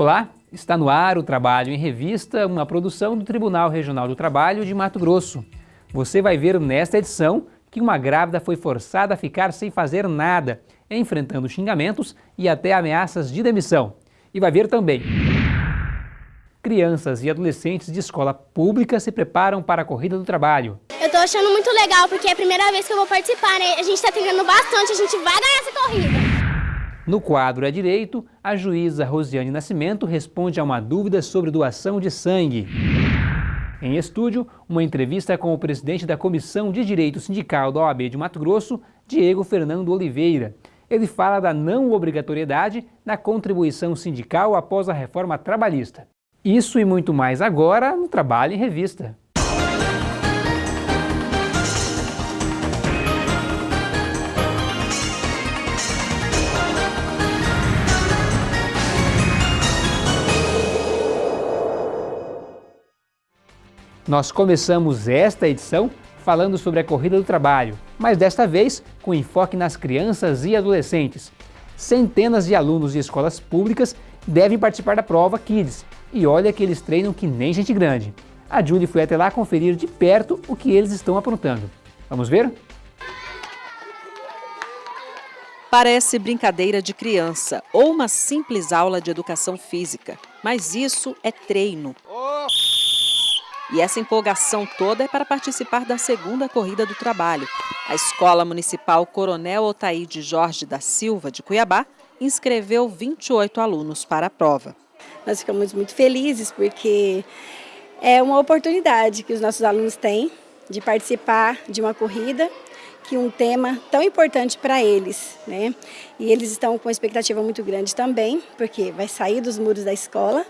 Olá, está no ar o Trabalho em Revista, uma produção do Tribunal Regional do Trabalho de Mato Grosso. Você vai ver nesta edição que uma grávida foi forçada a ficar sem fazer nada, enfrentando xingamentos e até ameaças de demissão. E vai ver também crianças e adolescentes de escola pública se preparam para a corrida do trabalho. Eu estou achando muito legal porque é a primeira vez que eu vou participar, né? A gente está treinando bastante, a gente vai ganhar essa corrida. No quadro É Direito, a juíza Rosiane Nascimento responde a uma dúvida sobre doação de sangue. Em estúdio, uma entrevista com o presidente da Comissão de Direito Sindical da OAB de Mato Grosso, Diego Fernando Oliveira. Ele fala da não obrigatoriedade da contribuição sindical após a reforma trabalhista. Isso e muito mais agora no Trabalho em Revista. Nós começamos esta edição falando sobre a corrida do trabalho, mas desta vez com enfoque nas crianças e adolescentes. Centenas de alunos de escolas públicas devem participar da prova Kids, e olha que eles treinam que nem gente grande. A Julie foi até lá conferir de perto o que eles estão aprontando. Vamos ver? Parece brincadeira de criança ou uma simples aula de educação física, mas isso é treino. E essa empolgação toda é para participar da segunda corrida do trabalho. A Escola Municipal Coronel Otaíde Jorge da Silva, de Cuiabá, inscreveu 28 alunos para a prova. Nós ficamos muito felizes porque é uma oportunidade que os nossos alunos têm de participar de uma corrida que um tema tão importante para eles, né? E eles estão com expectativa muito grande também, porque vai sair dos muros da escola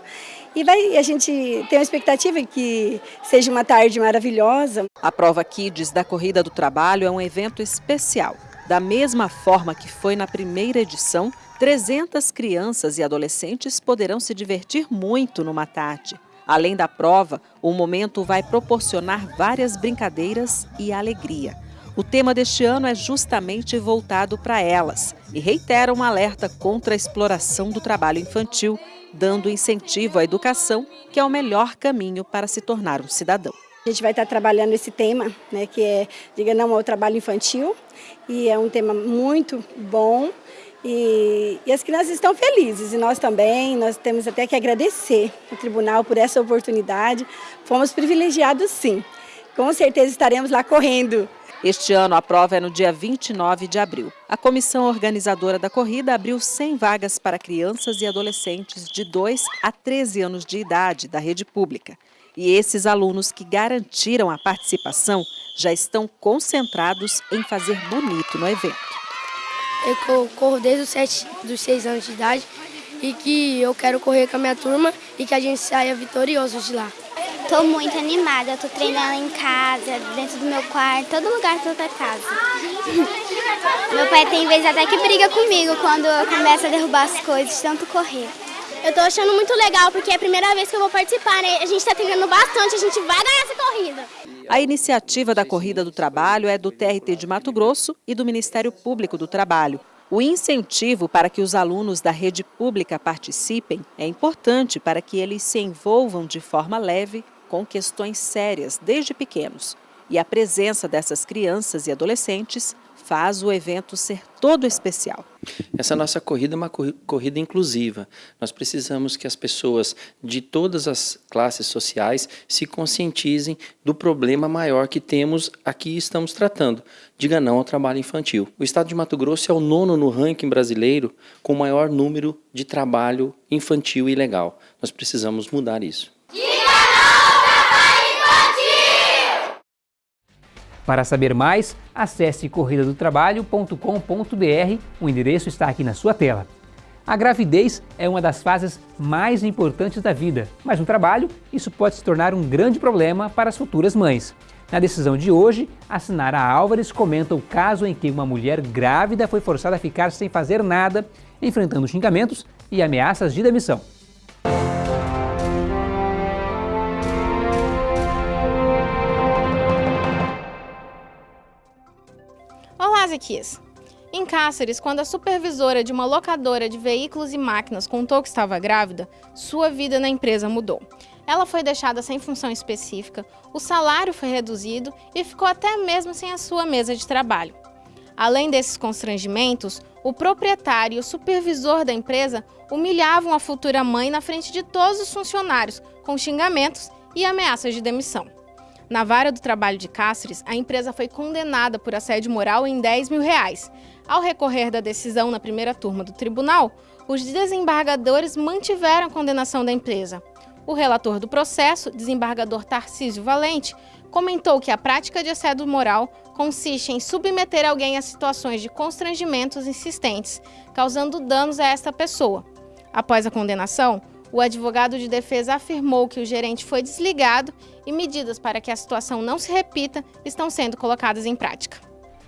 e vai, a gente tem uma expectativa que seja uma tarde maravilhosa. A prova Kids da Corrida do Trabalho é um evento especial. Da mesma forma que foi na primeira edição, 300 crianças e adolescentes poderão se divertir muito no Matate. Além da prova, o momento vai proporcionar várias brincadeiras e alegria. O tema deste ano é justamente voltado para elas e reitera um alerta contra a exploração do trabalho infantil, dando incentivo à educação, que é o melhor caminho para se tornar um cidadão. A gente vai estar trabalhando esse tema, né, que é Diga Não ao Trabalho Infantil, e é um tema muito bom, e, e, as crianças estão felizes, e nós também, nós temos até que agradecer o tribunal por essa oportunidade. Fomos privilegiados sim. Com certeza estaremos lá correndo. Este ano a prova é no dia 29 de abril. A comissão organizadora da corrida abriu 100 vagas para crianças e adolescentes de 2 a 13 anos de idade da rede pública. E esses alunos que garantiram a participação já estão concentrados em fazer bonito no evento. Eu corro desde os 7, dos 6 anos de idade e que eu quero correr com a minha turma e que a gente saia vitorioso de lá. Estou muito animada, estou treinando em casa, dentro do meu quarto, todo lugar que eu tô casa. meu pai tem vezes até que briga comigo quando eu começo a derrubar as coisas, tanto correr. Eu estou achando muito legal porque é a primeira vez que eu vou participar, né? A gente está treinando bastante, a gente vai ganhar essa corrida. A iniciativa da Corrida do Trabalho é do TRT de Mato Grosso e do Ministério Público do Trabalho. O incentivo para que os alunos da rede pública participem é importante para que eles se envolvam de forma leve com questões sérias desde pequenos. E a presença dessas crianças e adolescentes faz o evento ser todo especial. Essa nossa corrida é uma corrida inclusiva. Nós precisamos que as pessoas de todas as classes sociais se conscientizem do problema maior que temos aqui estamos tratando. Diga não ao trabalho infantil. O estado de Mato Grosso é o nono no ranking brasileiro com o maior número de trabalho infantil ilegal. Nós precisamos mudar isso. Para saber mais, acesse corridadotrabalho.com.br, o endereço está aqui na sua tela. A gravidez é uma das fases mais importantes da vida, mas no trabalho isso pode se tornar um grande problema para as futuras mães. Na decisão de hoje, a Sinara Álvares comenta o caso em que uma mulher grávida foi forçada a ficar sem fazer nada, enfrentando xingamentos e ameaças de demissão. Olá, Zequias! Em Cáceres, quando a supervisora de uma locadora de veículos e máquinas contou que estava grávida, sua vida na empresa mudou. Ela foi deixada sem função específica, o salário foi reduzido e ficou até mesmo sem a sua mesa de trabalho. Além desses constrangimentos, o proprietário e o supervisor da empresa humilhavam a futura mãe na frente de todos os funcionários, com xingamentos e ameaças de demissão. Na vara do trabalho de Cáceres, a empresa foi condenada por assédio moral em 10 mil reais. Ao recorrer da decisão na primeira turma do tribunal, os desembargadores mantiveram a condenação da empresa. O relator do processo, desembargador Tarcísio Valente, comentou que a prática de assédio moral consiste em submeter alguém a situações de constrangimentos insistentes, causando danos a esta pessoa. Após a condenação, o advogado de defesa afirmou que o gerente foi desligado e medidas para que a situação não se repita estão sendo colocadas em prática.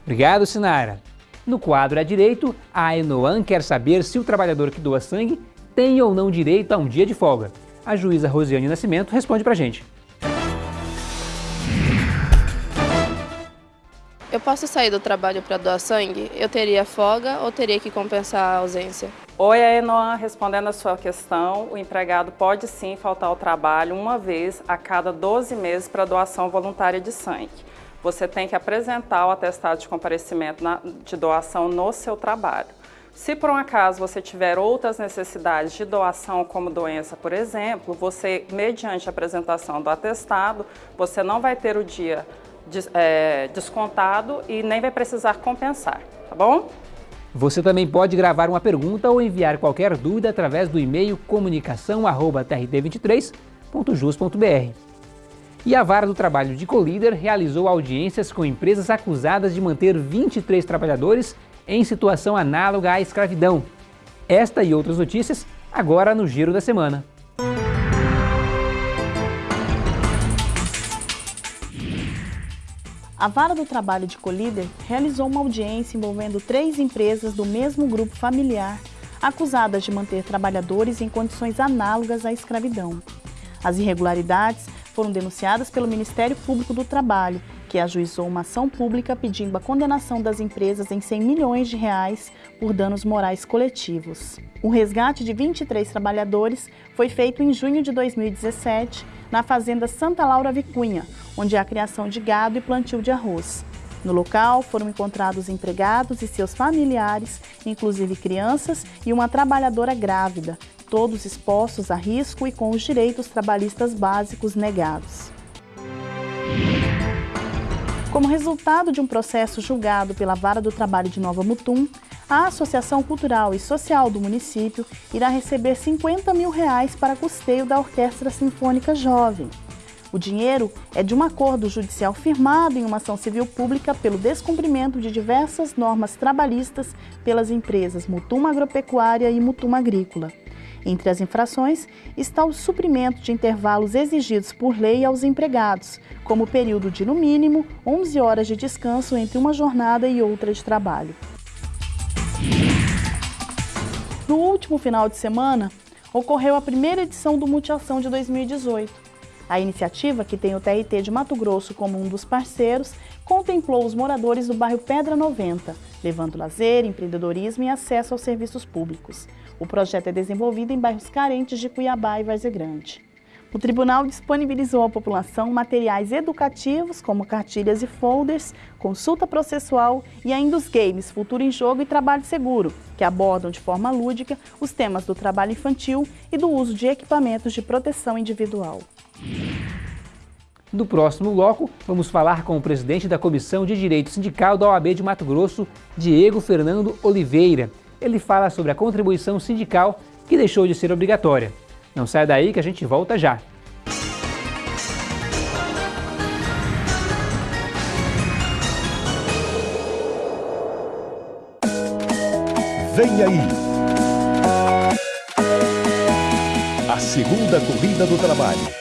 Obrigado, Sinara. No quadro à direito, a Enoan quer saber se o trabalhador que doa sangue tem ou não direito a um dia de folga. A juíza Rosiane Nascimento responde pra gente. Eu posso sair do trabalho para doar sangue? Eu teria folga ou teria que compensar a ausência? Oi, Enoan, respondendo a sua questão, o empregado pode sim faltar ao trabalho uma vez a cada 12 meses para doação voluntária de sangue. Você tem que apresentar o atestado de comparecimento na, de doação no seu trabalho. Se por um acaso você tiver outras necessidades de doação, como doença, por exemplo, você, mediante a apresentação do atestado, você não vai ter o dia é, descontado e nem vai precisar compensar, tá bom? Você também pode gravar uma pergunta ou enviar qualquer dúvida através do e-mail comunicação@trt23.jus.br. E a Vara do Trabalho de Colíder realizou audiências com empresas acusadas de manter 23 trabalhadores em situação análoga à escravidão. Esta e outras notícias agora no Giro da Semana. A Vara do Trabalho de Colíder realizou uma audiência envolvendo três empresas do mesmo grupo familiar acusadas de manter trabalhadores em condições análogas à escravidão. As irregularidades foram denunciadas pelo Ministério Público do Trabalho, que ajuizou uma ação pública pedindo a condenação das empresas em 100 milhões de reais por danos morais coletivos. O resgate de 23 trabalhadores foi feito em junho de 2017 na fazenda Santa Laura Vicunha, onde há criação de gado e plantio de arroz. No local foram encontrados empregados e seus familiares, inclusive crianças e uma trabalhadora grávida, todos expostos a risco e com os direitos trabalhistas básicos negados. Como resultado de um processo julgado pela Vara do Trabalho de Nova Mutum, a Associação Cultural e Social do município irá receber 50 mil reais para custeio da Orquestra Sinfônica Jovem. O dinheiro é de um acordo judicial firmado em uma ação civil pública pelo descumprimento de diversas normas trabalhistas pelas empresas Mutum Agropecuária e Mutum Agrícola. Entre as infrações está o suprimento de intervalos exigidos por lei aos empregados, como o período de, no mínimo, 11 horas de descanso entre uma jornada e outra de trabalho. No último final de semana, ocorreu a primeira edição do Multiação de 2018. A iniciativa, que tem o TRT de Mato Grosso como um dos parceiros, contemplou os moradores do bairro Pedra 90, levando lazer, empreendedorismo e acesso aos serviços públicos. O projeto é desenvolvido em bairros carentes de Cuiabá e Várzea Grande. O tribunal disponibilizou à população materiais educativos, como cartilhas e folders, consulta processual e ainda os games Futuro em Jogo e Trabalho Seguro, que abordam de forma lúdica os temas do trabalho infantil e do uso de equipamentos de proteção individual. No próximo bloco, vamos falar com o presidente da Comissão de Direito Sindical da OAB de Mato Grosso, Diego Fernando Oliveira. Ele fala sobre a contribuição sindical que deixou de ser obrigatória. Não sai daí que a gente volta já. Vem aí! A segunda corrida do trabalho.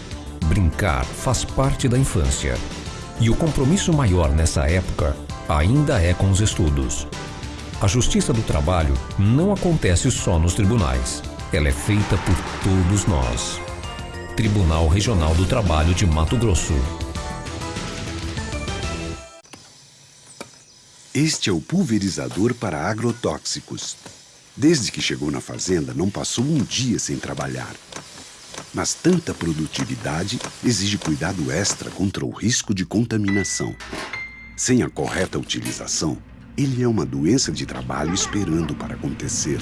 Brincar faz parte da infância. E o compromisso maior nessa época ainda é com os estudos. A justiça do trabalho não acontece só nos tribunais. Ela é feita por todos nós. Tribunal Regional do Trabalho de Mato Grosso. Este é o pulverizador para agrotóxicos. Desde que chegou na fazenda, não passou um dia sem trabalhar. Mas tanta produtividade exige cuidado extra contra o risco de contaminação. Sem a correta utilização, ele é uma doença de trabalho esperando para acontecer.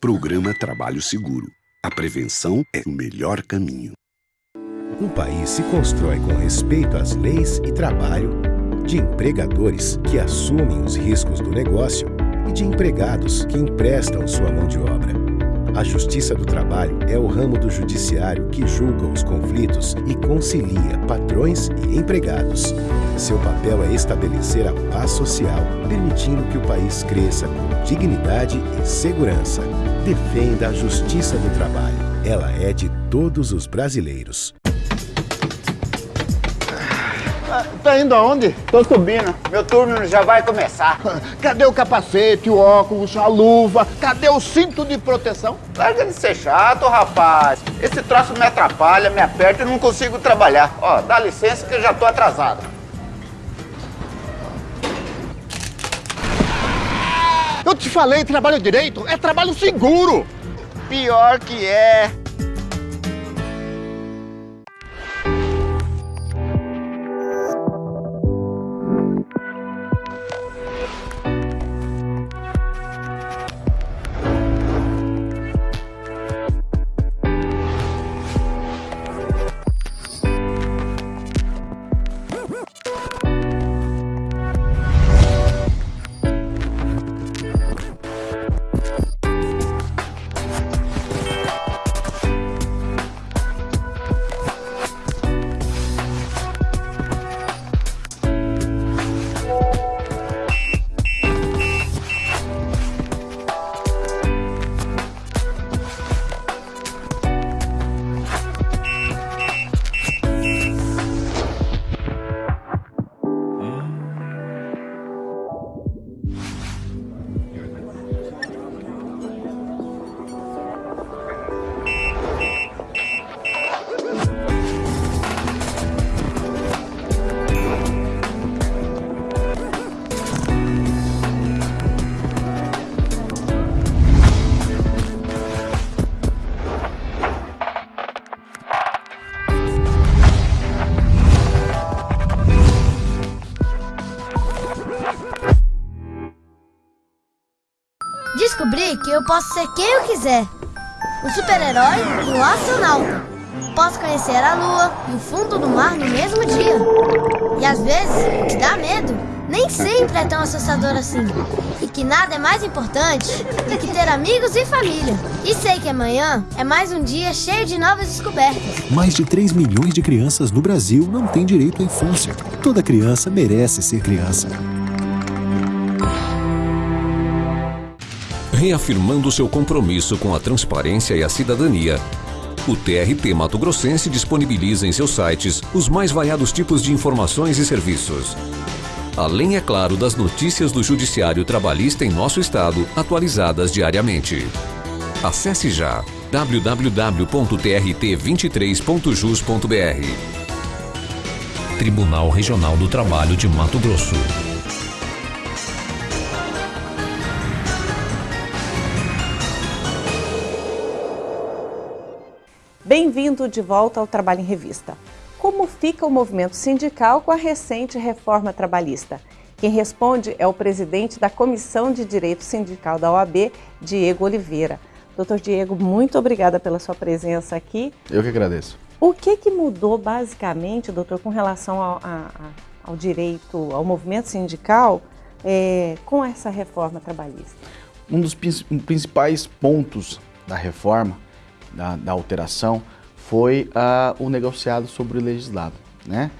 Programa Trabalho Seguro. A prevenção é o melhor caminho. Um país se constrói com respeito às leis e trabalho, de empregadores que assumem os riscos do negócio e de empregados que emprestam sua mão de obra. A Justiça do Trabalho é o ramo do judiciário que julga os conflitos e concilia patrões e empregados. Seu papel é estabelecer a paz social, permitindo que o país cresça com dignidade e segurança. Defenda a Justiça do Trabalho. Ela é de todos os brasileiros. Tá indo aonde? Tô subindo. Meu turno já vai começar. Cadê o capacete, o óculos, a luva? Cadê o cinto de proteção? Larga de ser chato, rapaz. Esse troço me atrapalha, me aperta e não consigo trabalhar. Ó, dá licença que eu já tô atrasado. Eu te falei, trabalho direito é trabalho seguro. Pior que é. Descobri que eu posso ser quem eu quiser. Um super-herói um astronauta. Posso conhecer a lua e o fundo do mar no mesmo dia. E às vezes, que dá medo nem sempre é tão assustador assim. E que nada é mais importante do que ter amigos e família. E sei que amanhã é mais um dia cheio de novas descobertas. Mais de 3 milhões de crianças no Brasil não têm direito à infância. Toda criança merece ser criança. Reafirmando seu compromisso com a transparência e a cidadania, o TRT Mato Grossense disponibiliza em seus sites os mais variados tipos de informações e serviços. Além, é claro, das notícias do Judiciário Trabalhista em nosso estado, atualizadas diariamente. Acesse já www.trt23.jus.br Tribunal Regional do Trabalho de Mato Grosso. Bem-vindo de volta ao Trabalho em Revista. Como fica o movimento sindical com a recente reforma trabalhista? Quem responde é o presidente da Comissão de Direito Sindical da OAB, Diego Oliveira. Doutor Diego, muito obrigada pela sua presença aqui. Eu que agradeço. O que, que mudou basicamente, doutor, com relação ao, a, ao direito, ao movimento sindical é, com essa reforma trabalhista? Um dos principais pontos da reforma da, da alteração foi uh, o negociado sobre o legislado. Né?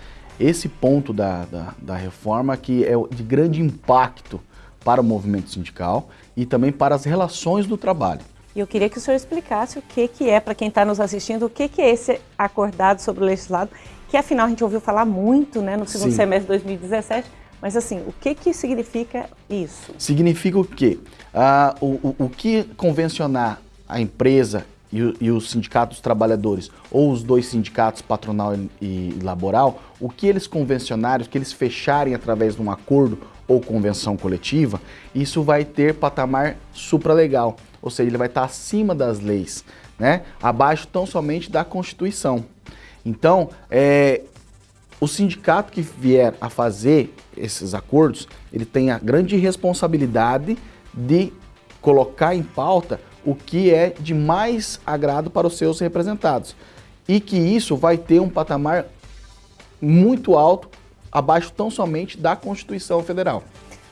esse ponto da, da, da reforma que é de grande impacto para o movimento sindical e também para as relações do trabalho. E eu queria que o senhor explicasse o que, que é, para quem está nos assistindo, o que, que é esse acordado sobre o legislado, que afinal a gente ouviu falar muito né, no segundo Sim. semestre de 2017, mas assim, o que, que significa isso? Significa o quê? Ah, o, o, o que convencionar a empresa e, e os sindicatos dos trabalhadores, ou os dois sindicatos, patronal e, e laboral, o que eles convencionarem, o que eles fecharem através de um acordo ou convenção coletiva, isso vai ter patamar supralegal, ou seja, ele vai estar acima das leis, né? abaixo tão somente da Constituição. Então, é, o sindicato que vier a fazer esses acordos, ele tem a grande responsabilidade de colocar em pauta o que é de mais agrado para os seus representados. E que isso vai ter um patamar muito alto, abaixo tão somente da Constituição Federal.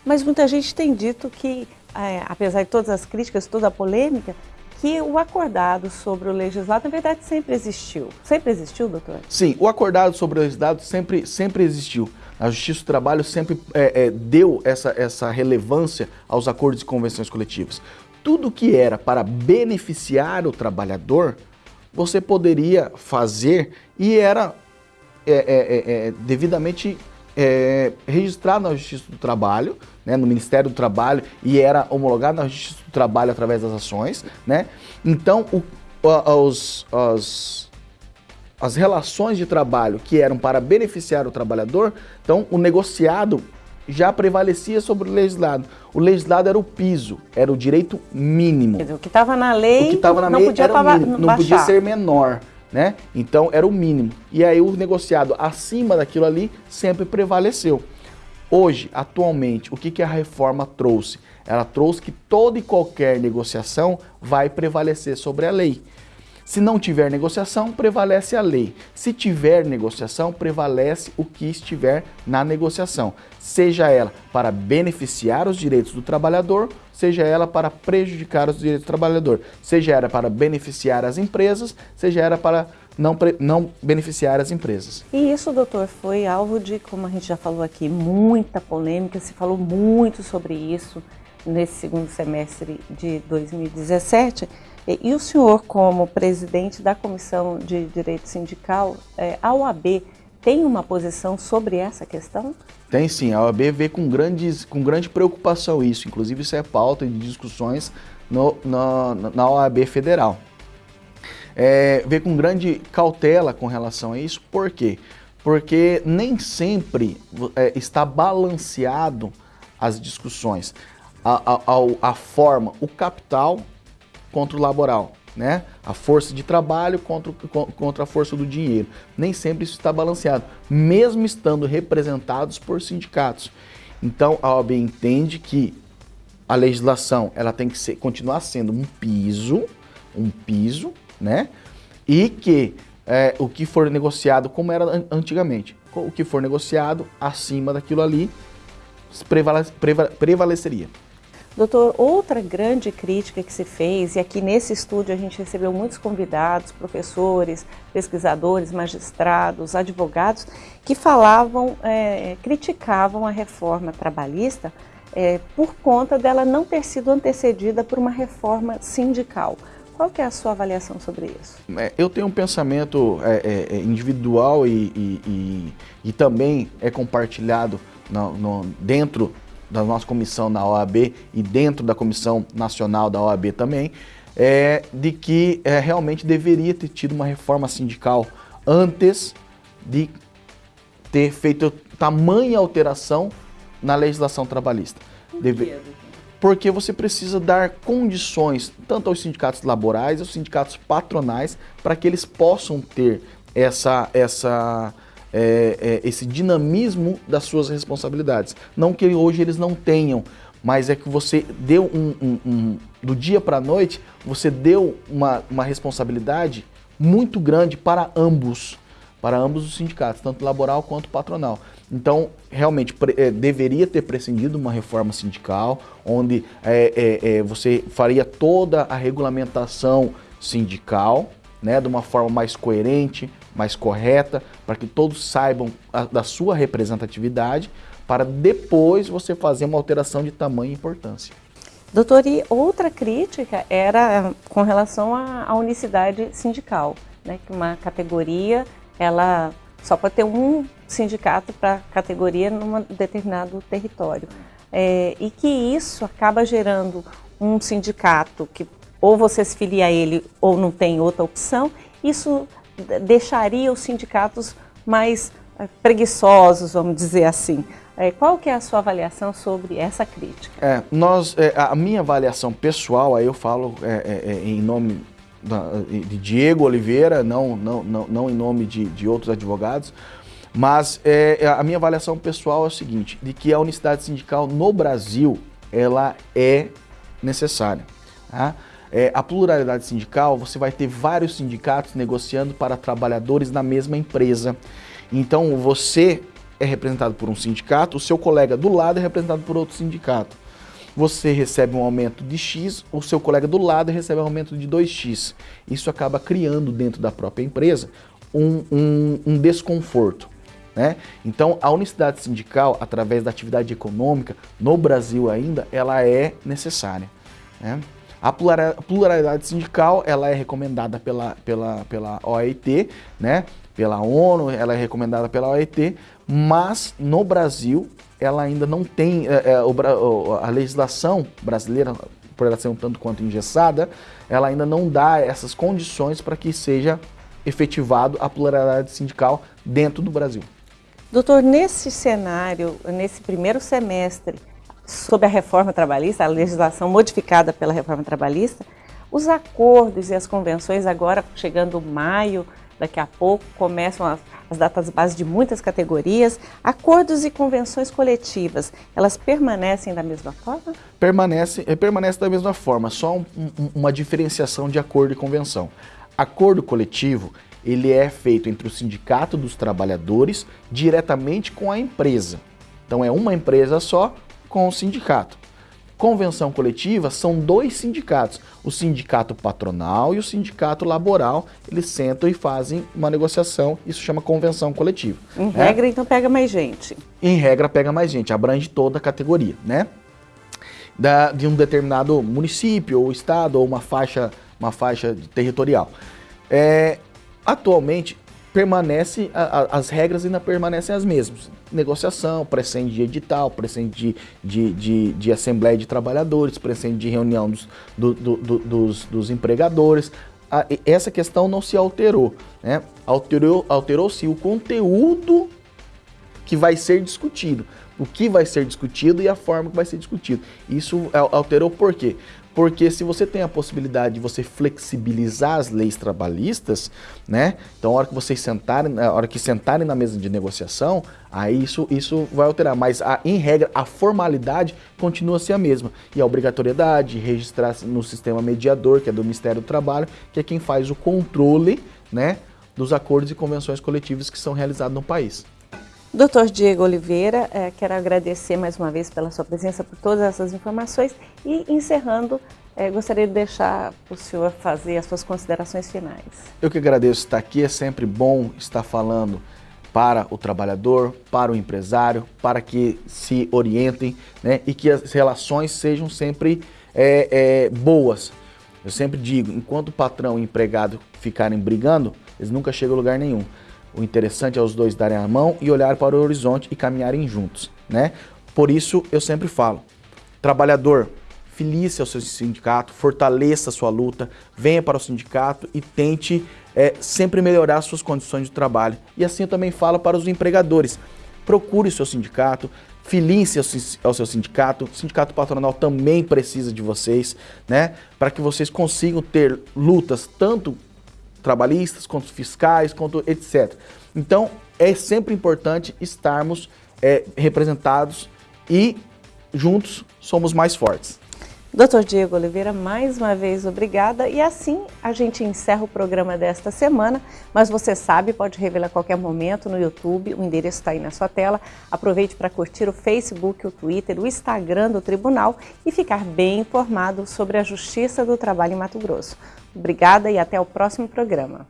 Mas muita gente tem dito que, é, apesar de todas as críticas, toda a polêmica, que o acordado sobre o legislado, na verdade, sempre existiu. Sempre existiu, doutor? Sim, o acordado sobre o legislado sempre, sempre existiu. A Justiça do Trabalho sempre é, é, deu essa, essa relevância aos acordos e convenções coletivas. Tudo que era para beneficiar o trabalhador, você poderia fazer e era é, é, é, é devidamente é, registrado na Justiça do Trabalho, né, no Ministério do Trabalho, e era homologado na Justiça do Trabalho através das ações. Né? Então, o, os, os, as relações de trabalho que eram para beneficiar o trabalhador, então o negociado já prevalecia sobre o legislado. O legislado era o piso, era o direito mínimo. O que estava na lei, o que estava na não lei podia era o mínimo, não podia ser menor né? Então era o mínimo. E aí o negociado acima daquilo ali sempre prevaleceu. Hoje, atualmente, o que, que a reforma trouxe? Ela trouxe que toda e qualquer negociação vai prevalecer sobre a lei. Se não tiver negociação, prevalece a lei. Se tiver negociação, prevalece o que estiver na negociação. Seja ela para beneficiar os direitos do trabalhador, seja ela para prejudicar os direitos do trabalhador. Seja ela para beneficiar as empresas, seja ela para não, não beneficiar as empresas. E isso, doutor, foi alvo de, como a gente já falou aqui, muita polêmica, se falou muito sobre isso nesse segundo semestre de 2017. E o senhor, como presidente da Comissão de Direito Sindical, é, a OAB tem uma posição sobre essa questão? Tem sim, a OAB vê com, grandes, com grande preocupação isso, inclusive isso é pauta de discussões no, no, na OAB federal. É, vê com grande cautela com relação a isso, por quê? Porque nem sempre é, está balanceado as discussões, a, a, a forma, o capital contra o laboral, né? A força de trabalho contra, contra a força do dinheiro. Nem sempre isso está balanceado, mesmo estando representados por sindicatos. Então a OAB entende que a legislação ela tem que ser, continuar sendo um piso, um piso, né? E que é, o que for negociado, como era antigamente, o que for negociado acima daquilo ali prevaleceria. Doutor, outra grande crítica que se fez, e aqui nesse estúdio a gente recebeu muitos convidados, professores, pesquisadores, magistrados, advogados, que falavam, é, criticavam a reforma trabalhista é, por conta dela não ter sido antecedida por uma reforma sindical. Qual que é a sua avaliação sobre isso? É, eu tenho um pensamento é, é, é individual e, e, e, e, também é compartilhado no, no, dentro da nossa comissão na OAB e dentro da comissão nacional da OAB também, é de que é, realmente deveria ter tido uma reforma sindical antes de ter feito tamanha alteração na legislação trabalhista. Deve... Porque você precisa dar condições tanto aos sindicatos laborais, aos sindicatos patronais, para que eles possam ter essa, essa é, é, esse dinamismo das suas responsabilidades. Não que hoje eles não tenham, mas é que você deu um, um, um do dia para a noite, você deu uma, uma responsabilidade muito grande para ambos, para ambos os sindicatos, tanto laboral quanto patronal. Então, realmente, é, deveria ter prescindido uma reforma sindical, onde é, é, é, você faria toda a regulamentação sindical, né, de uma forma mais coerente, mais correta, para que todos saibam a, da sua representatividade, para depois você fazer uma alteração de tamanho e importância. Doutor, e outra crítica era com relação à, à unicidade sindical, né, que uma categoria, ela só pode ter um sindicato para categoria num determinado território. É, e que isso acaba gerando um sindicato que ou você se filia a ele ou não tem outra opção, isso deixaria os sindicatos mais é, preguiçosos, vamos dizer assim. É, qual que é a sua avaliação sobre essa crítica? É, nós, é, a minha avaliação pessoal, aí eu falo é, é, é em nome de Diego Oliveira, não, não, não, não em nome de, de outros advogados, mas é, a minha avaliação pessoal é o seguinte, de que a unicidade sindical no Brasil, ela é necessária. Tá? É, a pluralidade sindical, você vai ter vários sindicatos negociando para trabalhadores na mesma empresa. Então você é representado por um sindicato, o seu colega do lado é representado por outro sindicato. Você recebe um aumento de X, o seu colega do lado recebe um aumento de 2X. Isso acaba criando dentro da própria empresa um, um, um desconforto. Né? Então, a unicidade sindical, através da atividade econômica, no Brasil ainda, ela é necessária. Né? A pluralidade sindical, ela é recomendada pela, pela, pela OIT, né? pela ONU, ela é recomendada pela OIT, mas no Brasil ela ainda não tem, é, é, a legislação brasileira, por ela ser um tanto quanto engessada, ela ainda não dá essas condições para que seja efetivado a pluralidade sindical dentro do Brasil. Doutor, nesse cenário, nesse primeiro semestre, sob a reforma trabalhista, a legislação modificada pela reforma trabalhista, os acordos e as convenções agora, chegando maio, daqui a pouco, começam as, as datas base de muitas categorias. Acordos e convenções coletivas, elas permanecem da mesma forma? Permanece, eh, permanece da mesma forma, só um, um, uma diferenciação de acordo e convenção. Acordo coletivo, ele é feito entre o sindicato dos trabalhadores diretamente com a empresa. Então é uma empresa só com o sindicato. Convenção coletiva são dois sindicatos, o sindicato patronal e o sindicato laboral, eles sentam e fazem uma negociação, isso chama convenção coletiva. Em né? regra, então pega mais gente. Em regra, pega mais gente, abrange toda a categoria, né? Da, de um determinado município ou estado ou uma faixa, uma faixa territorial. É, atualmente, permanece, a, a, as regras ainda permanecem as mesmas. Negociação, presente de edital, presente de, de, de, de assembleia de trabalhadores, presente de reunião dos, do, do, do, dos, dos empregadores. Essa questão não se alterou. Né? Alterou-se alterou o conteúdo que vai ser discutido. O que vai ser discutido e a forma que vai ser discutido. Isso alterou por quê? Porque se você tem a possibilidade de você flexibilizar as leis trabalhistas, né? Então, a hora que vocês sentarem, a hora que sentarem na mesa de negociação, aí isso, isso vai alterar. Mas, a, em regra, a formalidade continua a mesma. E a obrigatoriedade de registrar no sistema mediador, que é do Ministério do Trabalho, que é quem faz o controle, né? Dos acordos e convenções coletivas que são realizados no país. Doutor Diego Oliveira, é, quero agradecer mais uma vez pela sua presença, por todas essas informações e encerrando, é, gostaria de deixar o senhor fazer as suas considerações finais. Eu que agradeço estar aqui, é sempre bom estar falando para o trabalhador, para o empresário, para que se orientem né, e que as relações sejam sempre é, é, boas. Eu sempre digo, enquanto o patrão e o empregado ficarem brigando, eles nunca chegam a lugar nenhum. O interessante é os dois darem a mão e olhar para o horizonte e caminharem juntos, né? Por isso eu sempre falo, trabalhador, filie-se ao seu sindicato, fortaleça a sua luta, venha para o sindicato e tente é, sempre melhorar suas condições de trabalho. E assim eu também falo para os empregadores, procure o seu sindicato, filie-se ao seu sindicato, o sindicato patronal também precisa de vocês, né? Para que vocês consigam ter lutas tanto trabalhistas, quanto fiscais, quanto etc. Então, é sempre importante estarmos é, representados e juntos somos mais fortes. Doutor Diego Oliveira, mais uma vez obrigada. E assim a gente encerra o programa desta semana, mas você sabe, pode revelar a qualquer momento no YouTube, o endereço está aí na sua tela. Aproveite para curtir o Facebook, o Twitter, o Instagram do Tribunal e ficar bem informado sobre a Justiça do Trabalho em Mato Grosso. Obrigada e até o próximo programa.